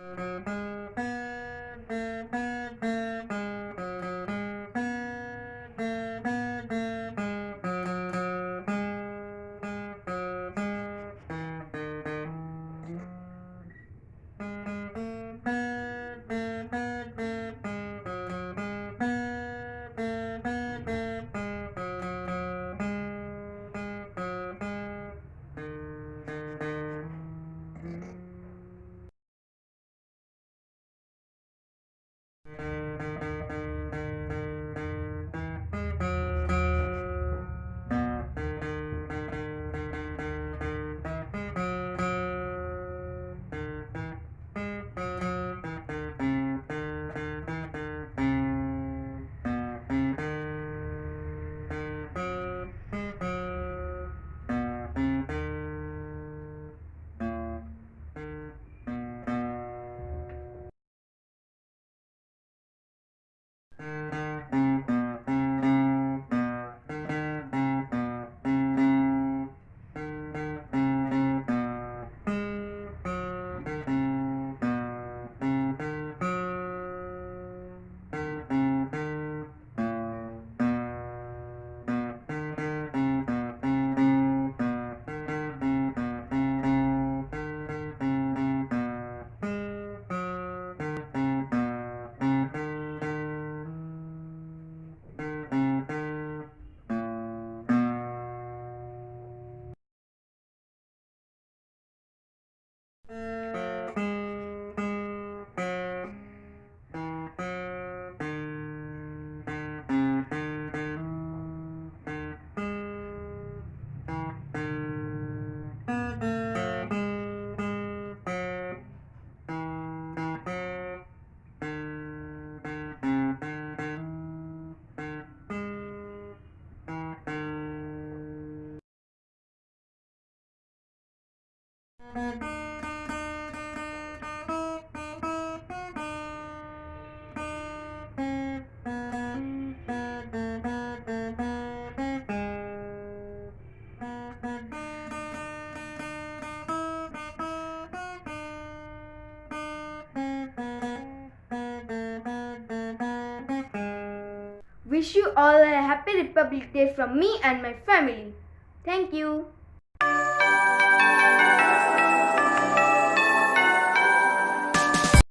Thank you. Wish you all a happy Republic Day from me and my family. Thank you.